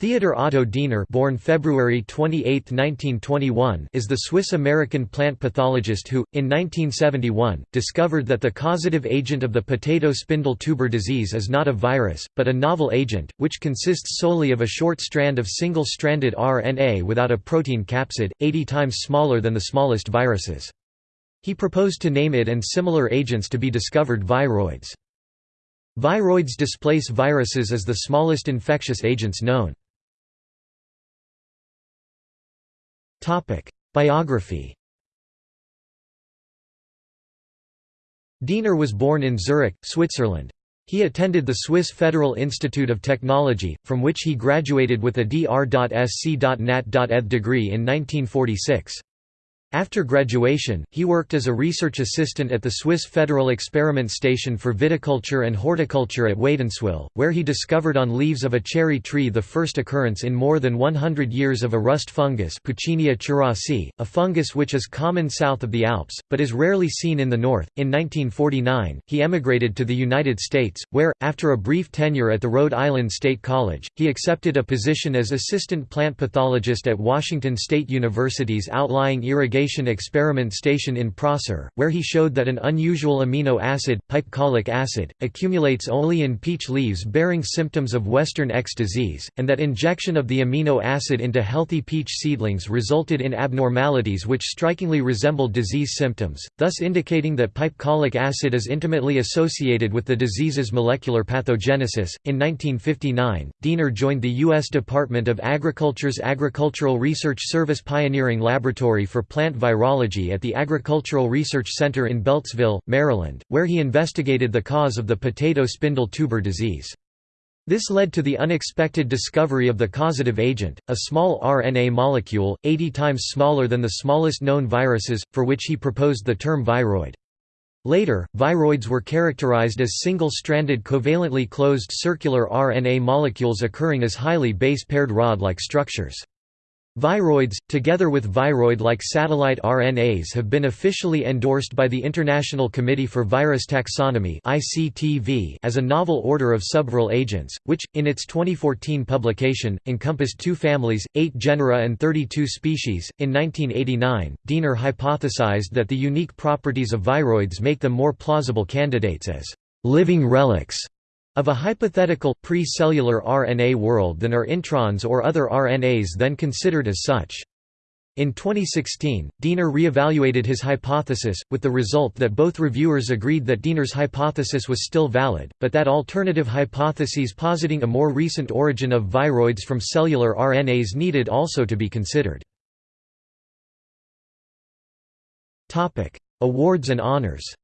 Theodor Otto Diener born February 28, 1921, is the Swiss-American plant pathologist who, in 1971, discovered that the causative agent of the potato spindle tuber disease is not a virus, but a novel agent, which consists solely of a short strand of single-stranded RNA without a protein capsid, 80 times smaller than the smallest viruses. He proposed to name it and similar agents to be discovered viroids. Viroids displace viruses as the smallest infectious agents known. Biography Diener was born in Zurich, Switzerland. He attended the Swiss Federal Institute of Technology, from which he graduated with a Dr.Sc.Nat.Eth degree in 1946. After graduation, he worked as a research assistant at the Swiss Federal Experiment Station for Viticulture and Horticulture at Wädenswil, where he discovered on leaves of a cherry tree the first occurrence in more than 100 years of a rust fungus Puccinia cerasi, a fungus which is common south of the Alps, but is rarely seen in the north. In 1949, he emigrated to the United States, where, after a brief tenure at the Rhode Island State College, he accepted a position as assistant plant pathologist at Washington State University's outlying irrigation experiment station in Prosser, where he showed that an unusual amino acid, pipecolic acid, accumulates only in peach leaves bearing symptoms of Western X disease, and that injection of the amino acid into healthy peach seedlings resulted in abnormalities which strikingly resembled disease symptoms, thus indicating that pipecolic acid is intimately associated with the disease's molecular pathogenesis. In 1959, Diener joined the U.S. Department of Agriculture's Agricultural Research Service Pioneering Laboratory for Plant plant virology at the Agricultural Research Center in Beltsville, Maryland, where he investigated the cause of the potato spindle tuber disease. This led to the unexpected discovery of the causative agent, a small RNA molecule, 80 times smaller than the smallest known viruses, for which he proposed the term viroid. Later, viroids were characterized as single-stranded covalently closed circular RNA molecules occurring as highly base-paired rod-like structures. Viroids, together with viroid-like satellite RNAs have been officially endorsed by the International Committee for Virus Taxonomy as a novel order of subviral agents, which, in its 2014 publication, encompassed two families, eight genera and 32 species. In 1989, Diener hypothesized that the unique properties of viroids make them more plausible candidates as living relics of a hypothetical, pre-cellular RNA world than are introns or other RNAs then considered as such. In 2016, Diener re-evaluated his hypothesis, with the result that both reviewers agreed that Diener's hypothesis was still valid, but that alternative hypotheses positing a more recent origin of viroids from cellular RNAs needed also to be considered. Awards and honors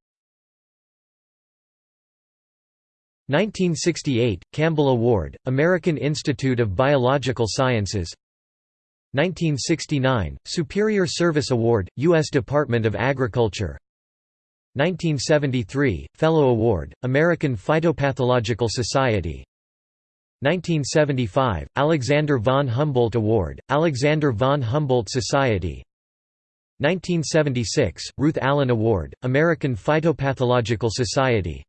1968, Campbell Award, American Institute of Biological Sciences. 1969, Superior Service Award, U.S. Department of Agriculture. 1973, Fellow Award, American Phytopathological Society. 1975, Alexander von Humboldt Award, Alexander von Humboldt Society. 1976, Ruth Allen Award, American Phytopathological Society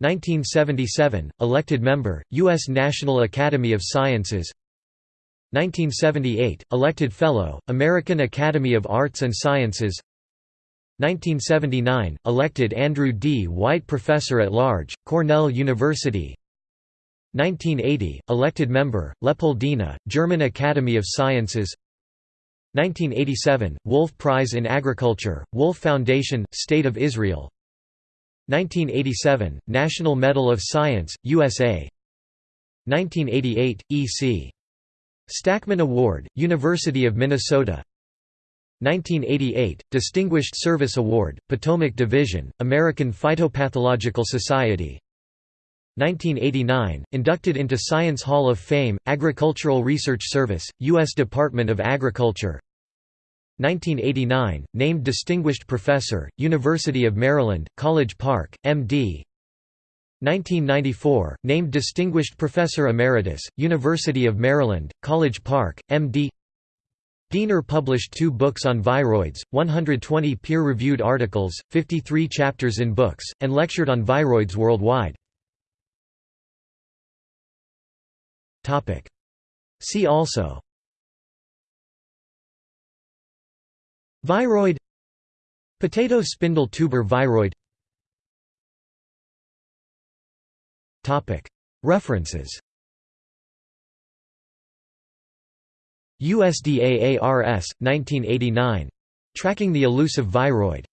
1977, elected member, U.S. National Academy of Sciences. 1978, elected Fellow, American Academy of Arts and Sciences. 1979, elected Andrew D. White Professor at Large, Cornell University. 1980, elected member, Leopoldina, German Academy of Sciences. 1987, Wolf Prize in Agriculture, Wolf Foundation, State of Israel 1987, National Medal of Science, USA 1988, E.C. Stakman Award, University of Minnesota 1988, Distinguished Service Award, Potomac Division, American Phytopathological Society 1989, inducted into Science Hall of Fame, Agricultural Research Service, U.S. Department of Agriculture 1989, named Distinguished Professor, University of Maryland, College Park, M.D. 1994, named Distinguished Professor Emeritus, University of Maryland, College Park, M.D. Diener published two books on viroids, 120 peer-reviewed articles, 53 chapters in books, and lectured on viroids worldwide. See also Viroid Potato spindle tuber viroid References USDA ARS, 1989. Tracking the elusive viroid.